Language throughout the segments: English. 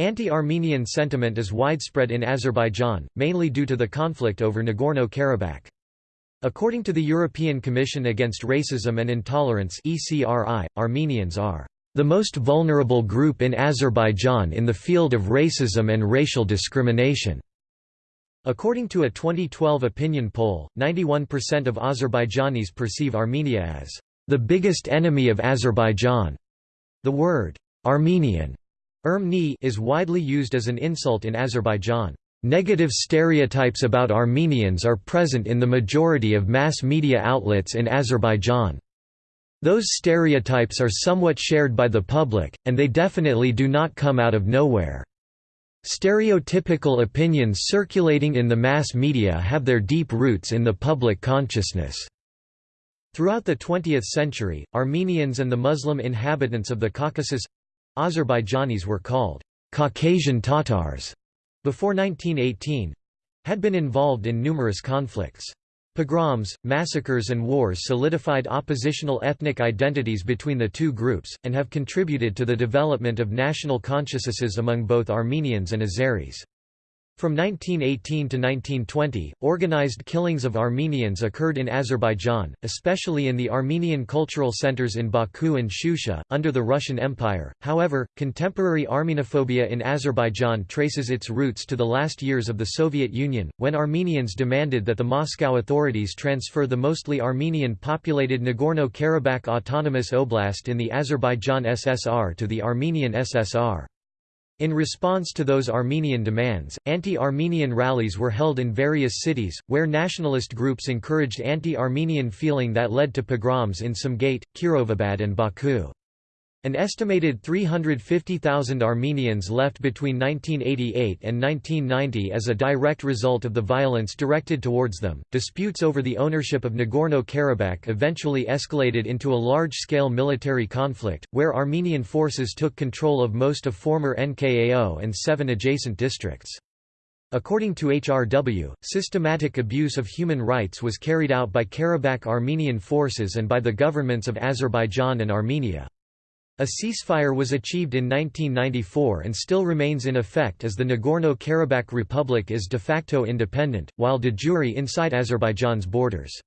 Anti-Armenian sentiment is widespread in Azerbaijan, mainly due to the conflict over Nagorno-Karabakh. According to the European Commission Against Racism and Intolerance ECRI, Armenians are the most vulnerable group in Azerbaijan in the field of racism and racial discrimination. According to a 2012 opinion poll, 91% of Azerbaijanis perceive Armenia as the biggest enemy of Azerbaijan. The word Armenian Ermeni is widely used as an insult in Azerbaijan. Negative stereotypes about Armenians are present in the majority of mass media outlets in Azerbaijan. Those stereotypes are somewhat shared by the public, and they definitely do not come out of nowhere. Stereotypical opinions circulating in the mass media have their deep roots in the public consciousness. Throughout the 20th century, Armenians and the Muslim inhabitants of the Caucasus Azerbaijanis were called Caucasian Tatars before 1918 had been involved in numerous conflicts. Pogroms, massacres and wars solidified oppositional ethnic identities between the two groups, and have contributed to the development of national consciousnesses among both Armenians and Azeris. From 1918 to 1920, organized killings of Armenians occurred in Azerbaijan, especially in the Armenian cultural centers in Baku and Shusha, under the Russian Empire. However, contemporary Armenophobia in Azerbaijan traces its roots to the last years of the Soviet Union, when Armenians demanded that the Moscow authorities transfer the mostly Armenian-populated Nagorno-Karabakh Autonomous Oblast in the Azerbaijan SSR to the Armenian SSR. In response to those Armenian demands, anti-Armenian rallies were held in various cities, where nationalist groups encouraged anti-Armenian feeling that led to pogroms in Sumgait, Kirovabad and Baku. An estimated 350,000 Armenians left between 1988 and 1990 as a direct result of the violence directed towards them. Disputes over the ownership of Nagorno Karabakh eventually escalated into a large scale military conflict, where Armenian forces took control of most of former NKAO and seven adjacent districts. According to HRW, systematic abuse of human rights was carried out by Karabakh Armenian forces and by the governments of Azerbaijan and Armenia. A ceasefire was achieved in 1994 and still remains in effect as the Nagorno-Karabakh Republic is de facto independent, while de jure inside Azerbaijan's borders.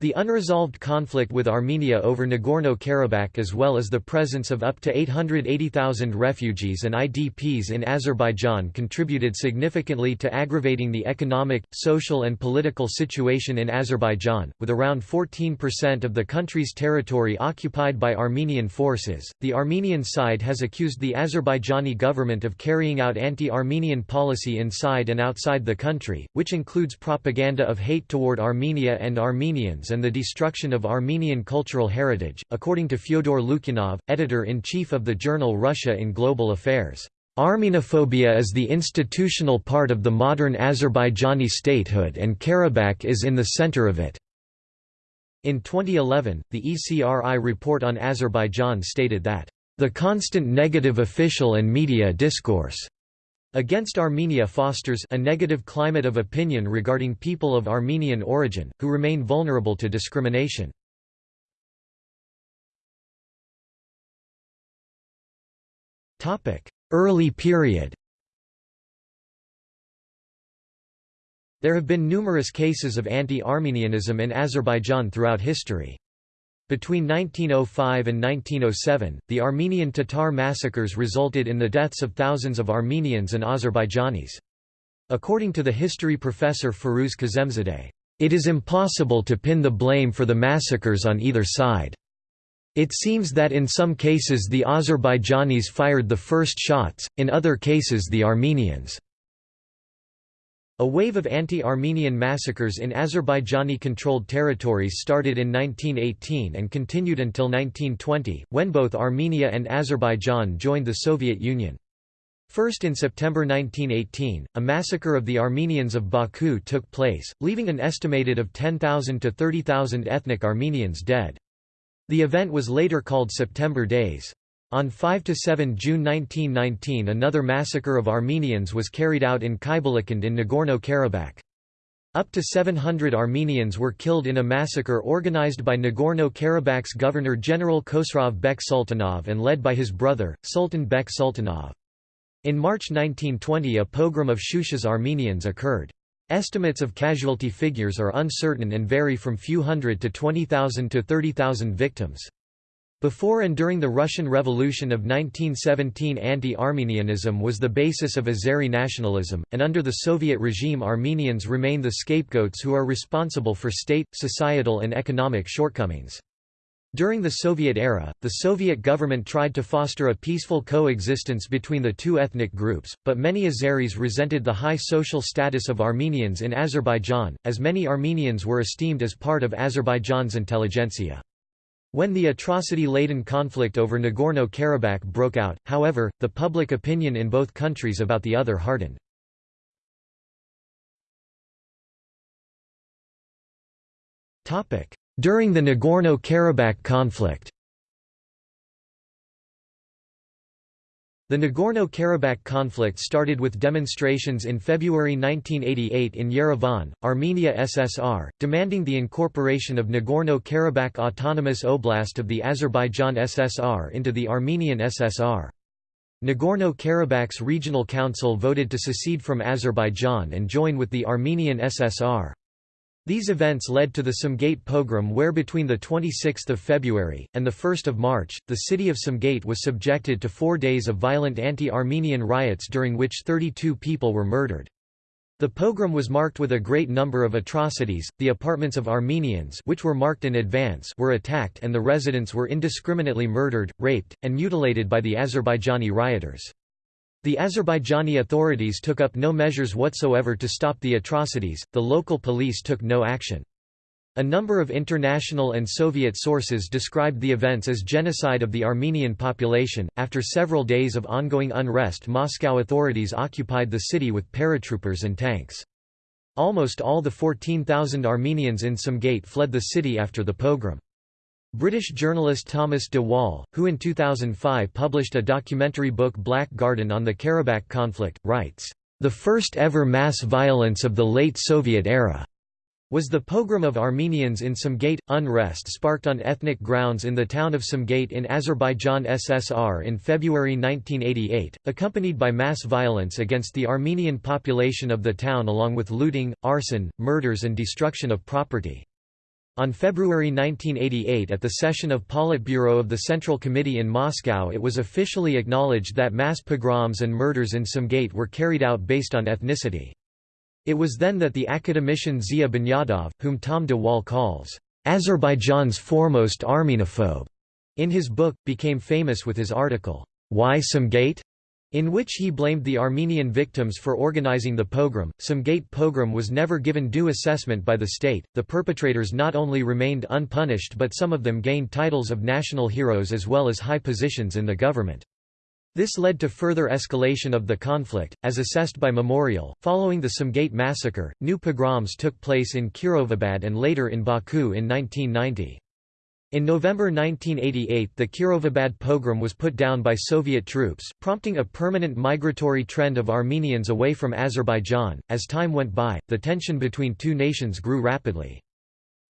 The unresolved conflict with Armenia over Nagorno-Karabakh as well as the presence of up to 880,000 refugees and IDPs in Azerbaijan contributed significantly to aggravating the economic, social and political situation in Azerbaijan, with around 14% of the country's territory occupied by Armenian forces. The Armenian side has accused the Azerbaijani government of carrying out anti-Armenian policy inside and outside the country, which includes propaganda of hate toward Armenia and Armenians and the destruction of Armenian cultural heritage, according to Fyodor Lukyanov, editor-in-chief of the journal Russia in Global Affairs. Armenophobia is the institutional part of the modern Azerbaijani statehood and Karabakh is in the center of it. In 2011, the ECRI report on Azerbaijan stated that, "...the constant negative official and media discourse." Against Armenia fosters a negative climate of opinion regarding people of Armenian origin, who remain vulnerable to discrimination. Early period There have been numerous cases of anti-Armenianism in Azerbaijan throughout history. Between 1905 and 1907, the Armenian Tatar massacres resulted in the deaths of thousands of Armenians and Azerbaijanis. According to the history professor Firuz Kazemzadeh, it is impossible to pin the blame for the massacres on either side. It seems that in some cases the Azerbaijanis fired the first shots, in other cases the Armenians. A wave of anti-Armenian massacres in Azerbaijani-controlled territories started in 1918 and continued until 1920, when both Armenia and Azerbaijan joined the Soviet Union. First in September 1918, a massacre of the Armenians of Baku took place, leaving an estimated of 10,000 to 30,000 ethnic Armenians dead. The event was later called September Days. On 5–7 June 1919 another massacre of Armenians was carried out in Khybalakand in Nagorno-Karabakh. Up to 700 Armenians were killed in a massacre organized by Nagorno-Karabakh's Governor-General Khosrav Bek Sultanov and led by his brother, Sultan Bek Sultanov. In March 1920 a pogrom of Shusha's Armenians occurred. Estimates of casualty figures are uncertain and vary from few hundred to 20,000 to 30,000 victims. Before and during the Russian Revolution of 1917 anti-Armenianism was the basis of Azeri nationalism, and under the Soviet regime Armenians remain the scapegoats who are responsible for state, societal and economic shortcomings. During the Soviet era, the Soviet government tried to foster a peaceful coexistence between the two ethnic groups, but many Azeris resented the high social status of Armenians in Azerbaijan, as many Armenians were esteemed as part of Azerbaijan's intelligentsia. When the atrocity-laden conflict over Nagorno-Karabakh broke out, however, the public opinion in both countries about the other hardened. During the Nagorno-Karabakh conflict The Nagorno-Karabakh conflict started with demonstrations in February 1988 in Yerevan, Armenia SSR, demanding the incorporation of Nagorno-Karabakh Autonomous Oblast of the Azerbaijan SSR into the Armenian SSR. Nagorno-Karabakh's regional council voted to secede from Azerbaijan and join with the Armenian SSR. These events led to the Sumgait pogrom where between 26 February, and 1 March, the city of Sumgait was subjected to four days of violent anti-Armenian riots during which 32 people were murdered. The pogrom was marked with a great number of atrocities, the apartments of Armenians which were marked in advance were attacked and the residents were indiscriminately murdered, raped, and mutilated by the Azerbaijani rioters. The Azerbaijani authorities took up no measures whatsoever to stop the atrocities, the local police took no action. A number of international and Soviet sources described the events as genocide of the Armenian population. After several days of ongoing unrest, Moscow authorities occupied the city with paratroopers and tanks. Almost all the 14,000 Armenians in Sumgait fled the city after the pogrom. British journalist Thomas de Waal, who in 2005 published a documentary book Black Garden on the Karabakh conflict, writes, "...the first ever mass violence of the late Soviet era." was the pogrom of Armenians in Sumgait. Unrest sparked on ethnic grounds in the town of Sumgait in Azerbaijan SSR in February 1988, accompanied by mass violence against the Armenian population of the town along with looting, arson, murders and destruction of property. On February 1988 at the session of Politburo of the Central Committee in Moscow it was officially acknowledged that mass pogroms and murders in Sumgait were carried out based on ethnicity. It was then that the academician Zia Bunyadov, whom Tom de Waal calls, "...Azerbaijan's foremost Armenophobe", in his book, became famous with his article, Why Sumgait? In which he blamed the Armenian victims for organizing the pogrom. Sumgait pogrom was never given due assessment by the state. The perpetrators not only remained unpunished but some of them gained titles of national heroes as well as high positions in the government. This led to further escalation of the conflict, as assessed by Memorial. Following the Sumgait massacre, new pogroms took place in Kirovabad and later in Baku in 1990. In November 1988 the Kirovabad pogrom was put down by Soviet troops, prompting a permanent migratory trend of Armenians away from Azerbaijan. As time went by, the tension between two nations grew rapidly.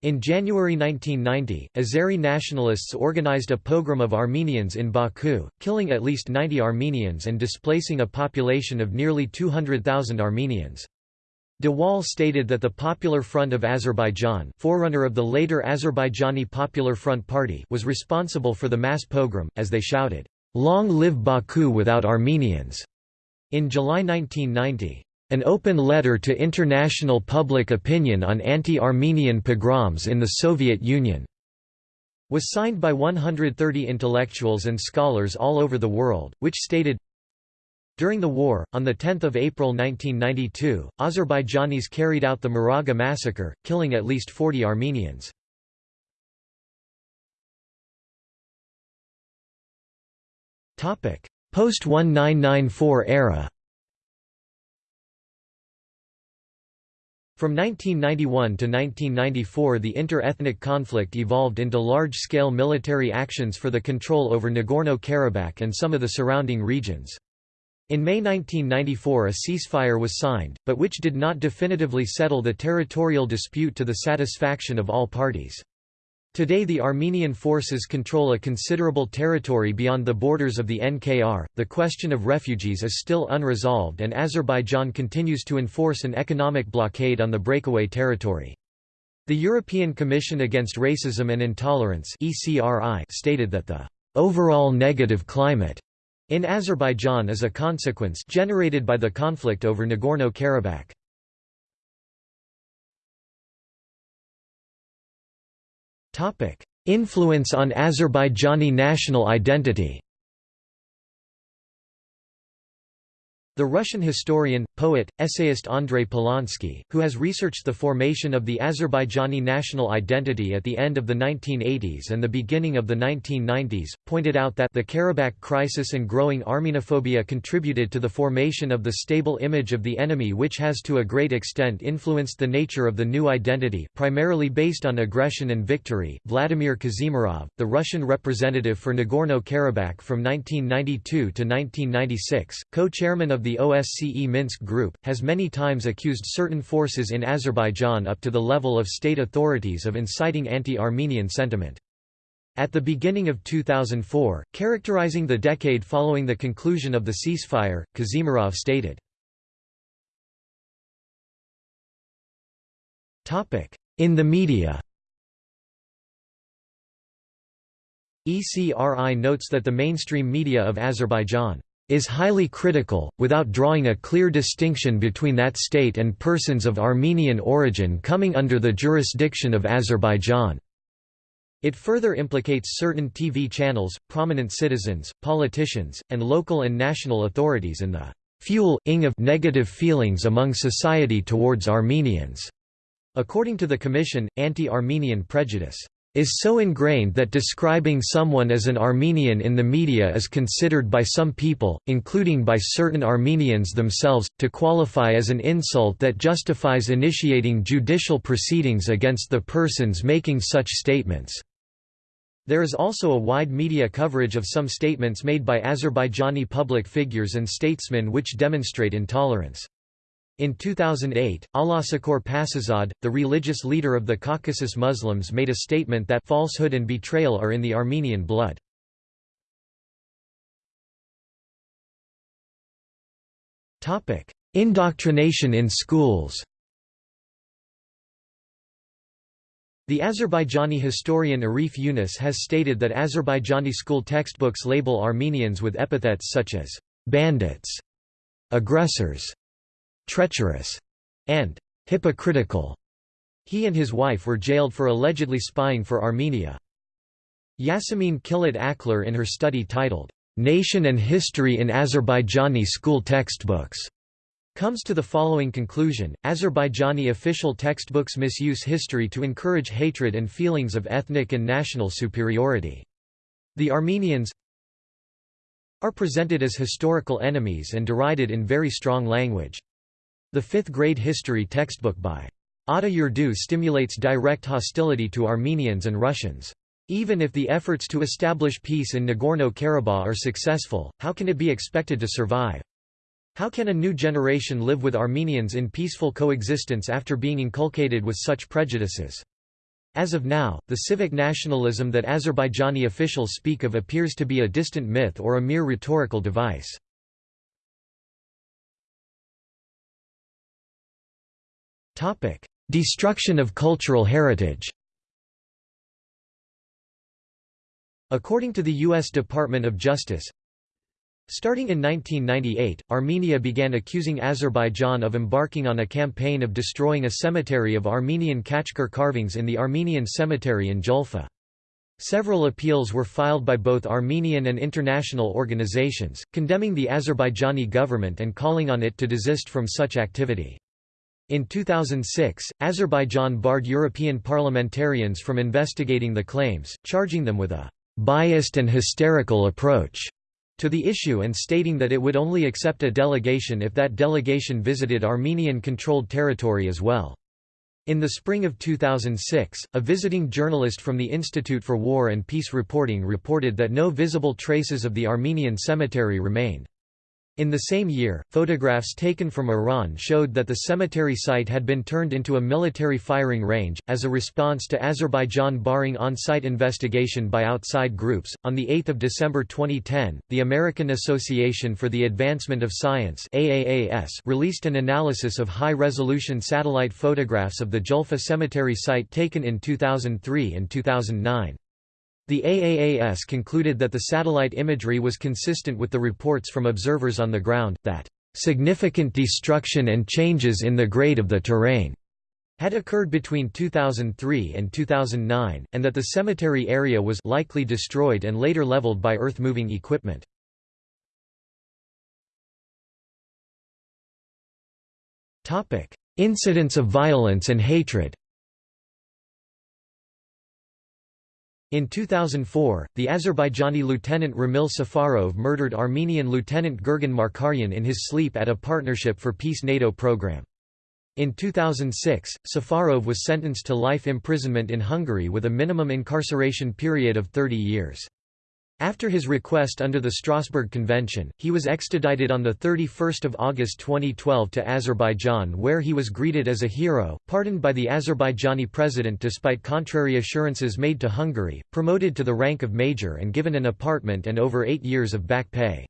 In January 1990, Azeri nationalists organized a pogrom of Armenians in Baku, killing at least 90 Armenians and displacing a population of nearly 200,000 Armenians. De Waal stated that the Popular Front of Azerbaijan forerunner of the later Azerbaijani Popular Front Party was responsible for the mass pogrom, as they shouted, "'Long live Baku without Armenians' in July 1990. An open letter to international public opinion on anti-Armenian pogroms in the Soviet Union was signed by 130 intellectuals and scholars all over the world, which stated, during the war, on 10 April 1992, Azerbaijanis carried out the Maraga massacre, killing at least 40 Armenians. Post-1994 era From 1991 to 1994 the inter-ethnic conflict evolved into large-scale military actions for the control over Nagorno-Karabakh and some of the surrounding regions. In May 1994 a ceasefire was signed, but which did not definitively settle the territorial dispute to the satisfaction of all parties. Today the Armenian forces control a considerable territory beyond the borders of the NKR. The question of refugees is still unresolved and Azerbaijan continues to enforce an economic blockade on the breakaway territory. The European Commission Against Racism and Intolerance (ECRI) stated that the overall negative climate in Azerbaijan is a consequence generated by the conflict over Nagorno-Karabakh. Influence on Azerbaijani national identity The Russian historian, poet, essayist Andrei Polonsky, who has researched the formation of the Azerbaijani national identity at the end of the 1980s and the beginning of the 1990s, pointed out that the Karabakh crisis and growing Armenophobia contributed to the formation of the stable image of the enemy which has to a great extent influenced the nature of the new identity primarily based on aggression and victory. Vladimir Kazimirov, the Russian representative for Nagorno-Karabakh from 1992 to 1996, co-chairman of the OSCE Minsk Group, has many times accused certain forces in Azerbaijan up to the level of state authorities of inciting anti-Armenian sentiment. At the beginning of 2004, characterizing the decade following the conclusion of the ceasefire, Kazimirov stated, In the media ECRI notes that the mainstream media of Azerbaijan is highly critical, without drawing a clear distinction between that state and persons of Armenian origin coming under the jurisdiction of Azerbaijan. It further implicates certain TV channels, prominent citizens, politicians, and local and national authorities in the fuel-ing of negative feelings among society towards Armenians. According to the Commission, anti-Armenian prejudice is so ingrained that describing someone as an Armenian in the media is considered by some people, including by certain Armenians themselves, to qualify as an insult that justifies initiating judicial proceedings against the persons making such statements. There is also a wide media coverage of some statements made by Azerbaijani public figures and statesmen which demonstrate intolerance. In 2008, Allahshukur Pashazadeh, the religious leader of the Caucasus Muslims made a statement that falsehood and betrayal are in the Armenian blood. Indoctrination in schools The Azerbaijani historian Arif Yunus has stated that Azerbaijani school textbooks label Armenians with epithets such as bandits, aggressors, treacherous, and hypocritical. He and his wife were jailed for allegedly spying for Armenia. Yasemin Kilit Aklar in her study titled, "'Nation and History in Azerbaijani School Textbooks' comes to the following conclusion, Azerbaijani official textbooks misuse history to encourage hatred and feelings of ethnic and national superiority. The Armenians are presented as historical enemies and derided in very strong language. The fifth-grade history textbook by Ata Yurdu stimulates direct hostility to Armenians and Russians. Even if the efforts to establish peace in Nagorno-Karabakh are successful, how can it be expected to survive? How can a new generation live with Armenians in peaceful coexistence after being inculcated with such prejudices? As of now, the civic nationalism that Azerbaijani officials speak of appears to be a distant myth or a mere rhetorical device. Topic: Destruction of cultural heritage. According to the U.S. Department of Justice, Starting in 1998, Armenia began accusing Azerbaijan of embarking on a campaign of destroying a cemetery of Armenian Khachkar carvings in the Armenian cemetery in Julfa. Several appeals were filed by both Armenian and international organizations, condemning the Azerbaijani government and calling on it to desist from such activity. In 2006, Azerbaijan barred European parliamentarians from investigating the claims, charging them with a «biased and hysterical approach» to the issue and stating that it would only accept a delegation if that delegation visited Armenian-controlled territory as well. In the spring of 2006, a visiting journalist from the Institute for War and Peace Reporting reported that no visible traces of the Armenian cemetery remain. In the same year, photographs taken from Iran showed that the cemetery site had been turned into a military firing range. As a response to Azerbaijan barring on site investigation by outside groups, on 8 December 2010, the American Association for the Advancement of Science AAAS released an analysis of high resolution satellite photographs of the Julfa cemetery site taken in 2003 and 2009. The AAAS concluded that the satellite imagery was consistent with the reports from observers on the ground, that significant destruction and changes in the grade of the terrain had occurred between 2003 and 2009, and that the cemetery area was likely destroyed and later leveled by earth-moving equipment. Incidents of violence and hatred In 2004, the Azerbaijani lieutenant Ramil Safarov murdered Armenian lieutenant Gurgen Markaryan in his sleep at a Partnership for Peace NATO program. In 2006, Safarov was sentenced to life imprisonment in Hungary with a minimum incarceration period of 30 years. After his request under the Strasbourg Convention, he was extradited on 31 August 2012 to Azerbaijan where he was greeted as a hero, pardoned by the Azerbaijani president despite contrary assurances made to Hungary, promoted to the rank of major and given an apartment and over eight years of back pay.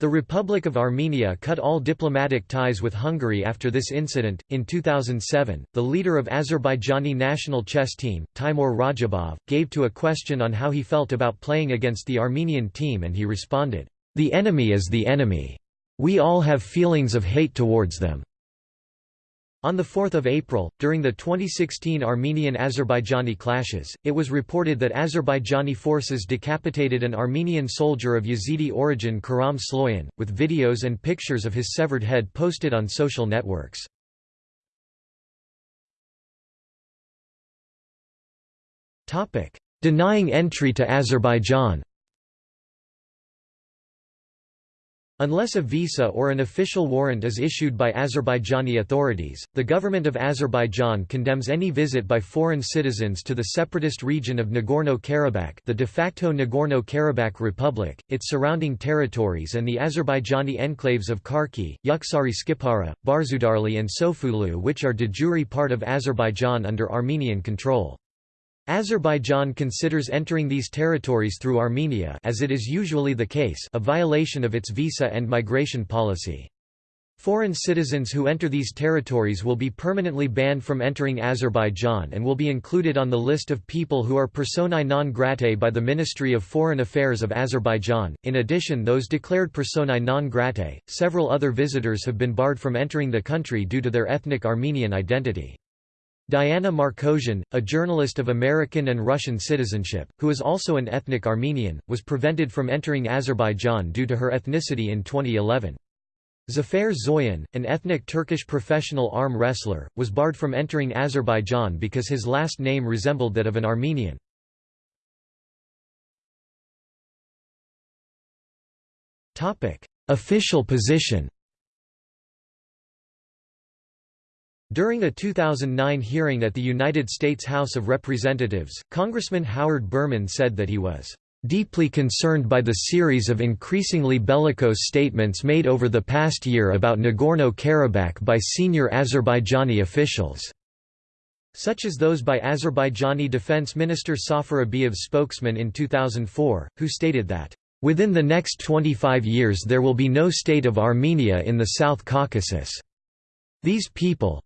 The Republic of Armenia cut all diplomatic ties with Hungary after this incident. In 2007, the leader of Azerbaijani national chess team, Timur Rajabov, gave to a question on how he felt about playing against the Armenian team and he responded, "The enemy is the enemy. We all have feelings of hate towards them." On 4 April, during the 2016 Armenian-Azerbaijani clashes, it was reported that Azerbaijani forces decapitated an Armenian soldier of Yazidi origin Karam Sloyan, with videos and pictures of his severed head posted on social networks. Denying entry to Azerbaijan Unless a visa or an official warrant is issued by Azerbaijani authorities, the government of Azerbaijan condemns any visit by foreign citizens to the separatist region of Nagorno-Karabakh the de facto Nagorno-Karabakh Republic, its surrounding territories and the Azerbaijani enclaves of Karki, Yuksari Skipara, Barzudarli and Sofulu which are de jure part of Azerbaijan under Armenian control. Azerbaijan considers entering these territories through Armenia as it is usually the case a violation of its visa and migration policy. Foreign citizens who enter these territories will be permanently banned from entering Azerbaijan and will be included on the list of people who are personae non gratae by the Ministry of Foreign Affairs of Azerbaijan. In addition, those declared personae non gratae, several other visitors have been barred from entering the country due to their ethnic Armenian identity. Diana Markosian, a journalist of American and Russian citizenship, who is also an ethnic Armenian, was prevented from entering Azerbaijan due to her ethnicity in 2011. Zafer Zoyan, an ethnic Turkish professional arm wrestler, was barred from entering Azerbaijan because his last name resembled that of an Armenian. Official position During a 2009 hearing at the United States House of Representatives, Congressman Howard Berman said that he was deeply concerned by the series of increasingly bellicose statements made over the past year about Nagorno-Karabakh by senior Azerbaijani officials, such as those by Azerbaijani Defense Minister Safar Abiyev's spokesman in 2004, who stated that, "...within the next 25 years there will be no state of Armenia in the South Caucasus. These people,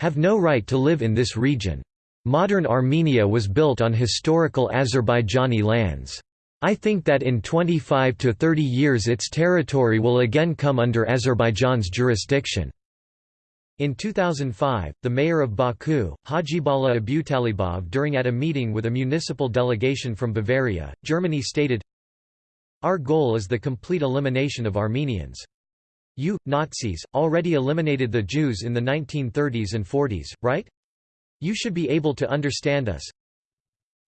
have no right to live in this region. Modern Armenia was built on historical Azerbaijani lands. I think that in 25 to 30 years its territory will again come under Azerbaijan's jurisdiction. In 2005, the mayor of Baku, Hajibala Abutalibov during at a meeting with a municipal delegation from Bavaria, Germany stated, Our goal is the complete elimination of Armenians. You, Nazis, already eliminated the Jews in the 1930s and 40s, right? You should be able to understand us.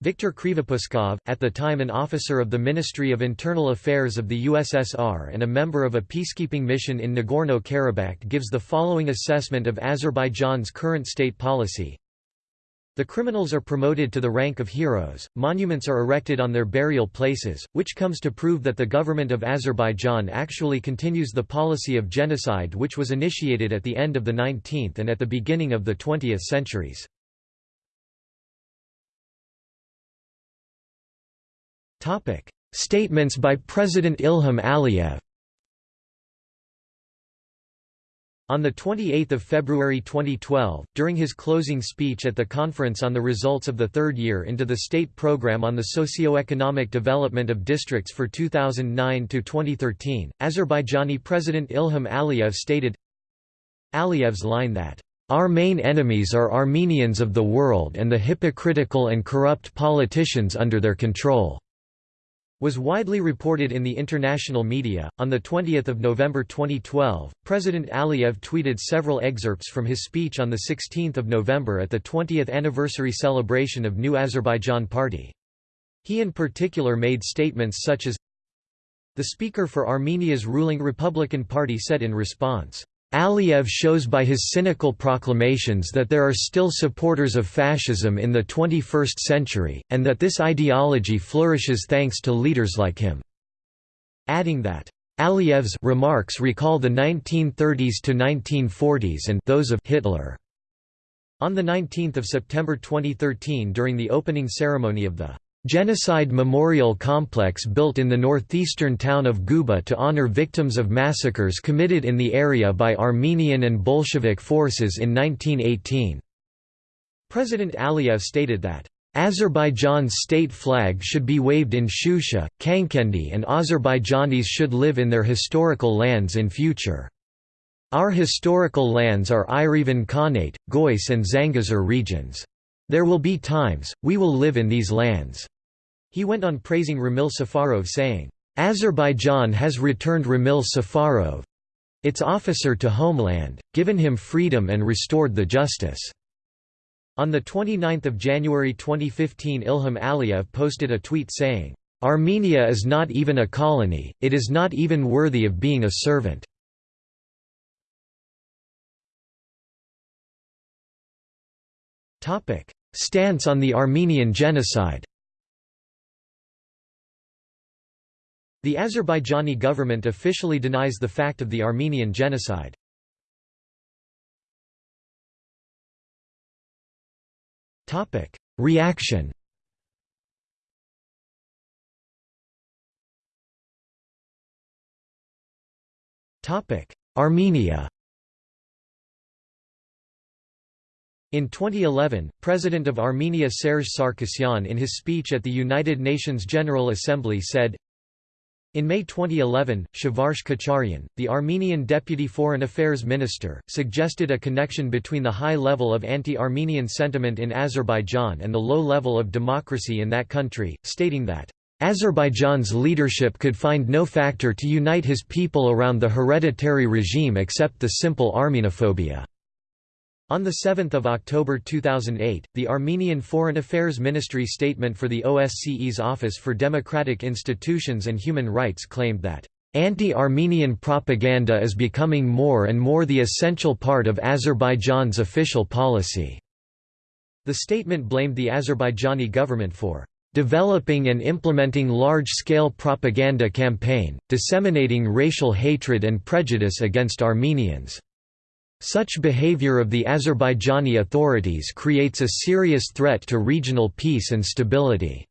Viktor Krivopuskov, at the time an officer of the Ministry of Internal Affairs of the USSR and a member of a peacekeeping mission in Nagorno-Karabakh gives the following assessment of Azerbaijan's current state policy. The criminals are promoted to the rank of heroes, monuments are erected on their burial places, which comes to prove that the government of Azerbaijan actually continues the policy of genocide which was initiated at the end of the 19th and at the beginning of the 20th centuries. Statements by President Ilham Aliyev On 28 February 2012, during his closing speech at the Conference on the Results of the Third Year into the State Program on the Socio-Economic Development of Districts for 2009–2013, Azerbaijani President Ilham Aliyev stated, Aliyev's line that, "...our main enemies are Armenians of the world and the hypocritical and corrupt politicians under their control." Was widely reported in the international media. On 20 November 2012, President Aliyev tweeted several excerpts from his speech on the 16th of November at the 20th anniversary celebration of New Azerbaijan Party. He in particular made statements such as, The Speaker for Armenia's ruling Republican Party said in response, Aliyev shows by his cynical proclamations that there are still supporters of fascism in the 21st century, and that this ideology flourishes thanks to leaders like him." Adding that, Aliyev's remarks recall the 1930s to 1940s and those of Hitler. On 19 September 2013 during the opening ceremony of the Genocide Memorial Complex built in the northeastern town of Guba to honor victims of massacres committed in the area by Armenian and Bolshevik forces in 1918. President Aliyev stated that, "...Azerbaijan's state flag should be waved in Shusha, Khankendi and Azerbaijanis should live in their historical lands in future. Our historical lands are Yerevan Khanate, Gois and Zangezur regions. There will be times, we will live in these lands." He went on praising Ramil Safarov saying, "...Azerbaijan has returned Ramil Safarov its officer to homeland, given him freedom and restored the justice." On 29 January 2015 Ilham Aliyev posted a tweet saying, "...Armenia is not even a colony, it is not even worthy of being a servant." Stance on the Armenian genocide. The Azerbaijani government officially denies the fact of the Armenian genocide. Topic: Reaction Topic: Armenia In 2011, President of Armenia Serge Sarkisyan in his speech at the United Nations General Assembly said, in May 2011, Shavarsh Kocharyan, the Armenian Deputy Foreign Affairs Minister, suggested a connection between the high level of anti-Armenian sentiment in Azerbaijan and the low level of democracy in that country, stating that, "...Azerbaijan's leadership could find no factor to unite his people around the hereditary regime except the simple Armenophobia." On 7 October 2008, the Armenian Foreign Affairs Ministry statement for the OSCE's Office for Democratic Institutions and Human Rights claimed that, "...anti-Armenian propaganda is becoming more and more the essential part of Azerbaijan's official policy." The statement blamed the Azerbaijani government for developing and implementing large-scale propaganda campaign, disseminating racial hatred and prejudice against Armenians. Such behavior of the Azerbaijani authorities creates a serious threat to regional peace and stability."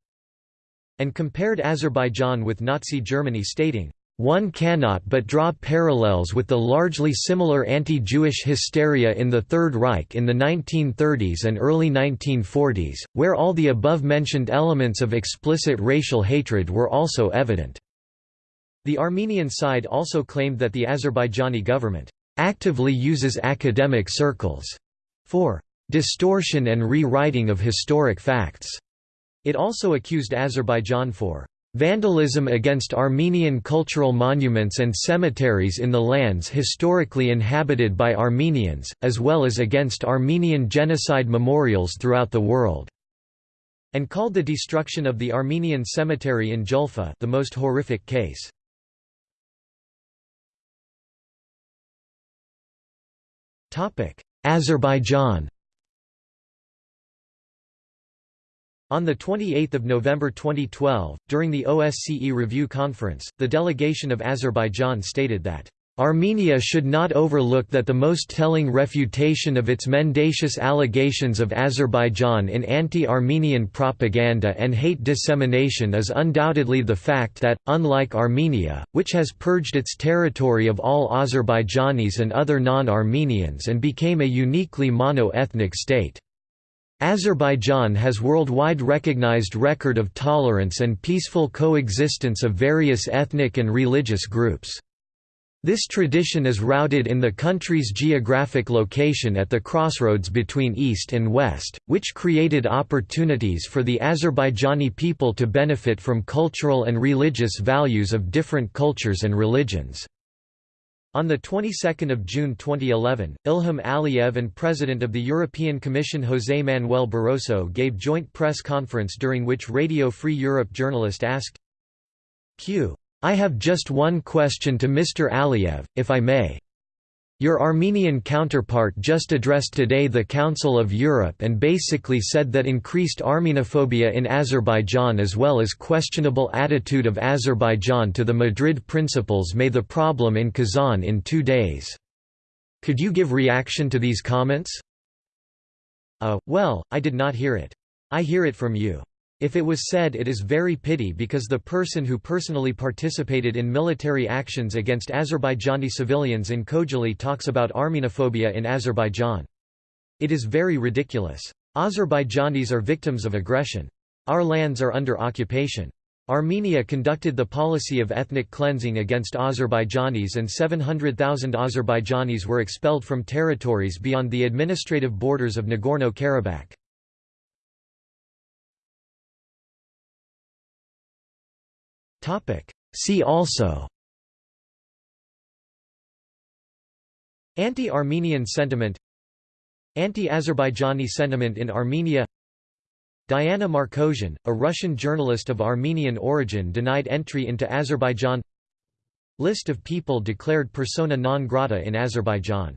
And compared Azerbaijan with Nazi Germany stating, one cannot but draw parallels with the largely similar anti-Jewish hysteria in the Third Reich in the 1930s and early 1940s, where all the above-mentioned elements of explicit racial hatred were also evident." The Armenian side also claimed that the Azerbaijani government actively uses academic circles for distortion and rewriting of historic facts. It also accused Azerbaijan for vandalism against Armenian cultural monuments and cemeteries in the lands historically inhabited by Armenians, as well as against Armenian genocide memorials throughout the world, and called the destruction of the Armenian cemetery in Julfa the most horrific case. Azerbaijan. On 28 November 2012, during the OSCE Review Conference, the delegation of Azerbaijan stated that Armenia should not overlook that the most telling refutation of its mendacious allegations of Azerbaijan in anti-Armenian propaganda and hate dissemination is undoubtedly the fact that, unlike Armenia, which has purged its territory of all Azerbaijanis and other non-Armenians and became a uniquely mono-ethnic state. Azerbaijan has worldwide recognized record of tolerance and peaceful coexistence of various ethnic and religious groups. This tradition is rooted in the country's geographic location at the crossroads between East and West, which created opportunities for the Azerbaijani people to benefit from cultural and religious values of different cultures and religions. On the 22nd of June 2011, Ilham Aliyev and President of the European Commission José Manuel Barroso gave joint press conference during which Radio Free Europe journalist asked Q. I have just one question to Mr. Aliyev, if I may. Your Armenian counterpart just addressed today the Council of Europe and basically said that increased Armenophobia in Azerbaijan as well as questionable attitude of Azerbaijan to the Madrid principles may the problem in Kazan in two days. Could you give reaction to these comments? Uh, well, I did not hear it. I hear it from you. If it was said it is very pity because the person who personally participated in military actions against Azerbaijani civilians in Khojaly talks about Armenophobia in Azerbaijan. It is very ridiculous. Azerbaijanis are victims of aggression. Our lands are under occupation. Armenia conducted the policy of ethnic cleansing against Azerbaijanis and 700,000 Azerbaijanis were expelled from territories beyond the administrative borders of Nagorno-Karabakh. See also. Anti-Armenian sentiment. Anti-Azerbaijani sentiment in Armenia. Diana Markosian, a Russian journalist of Armenian origin denied entry into Azerbaijan. List of people declared persona non grata in Azerbaijan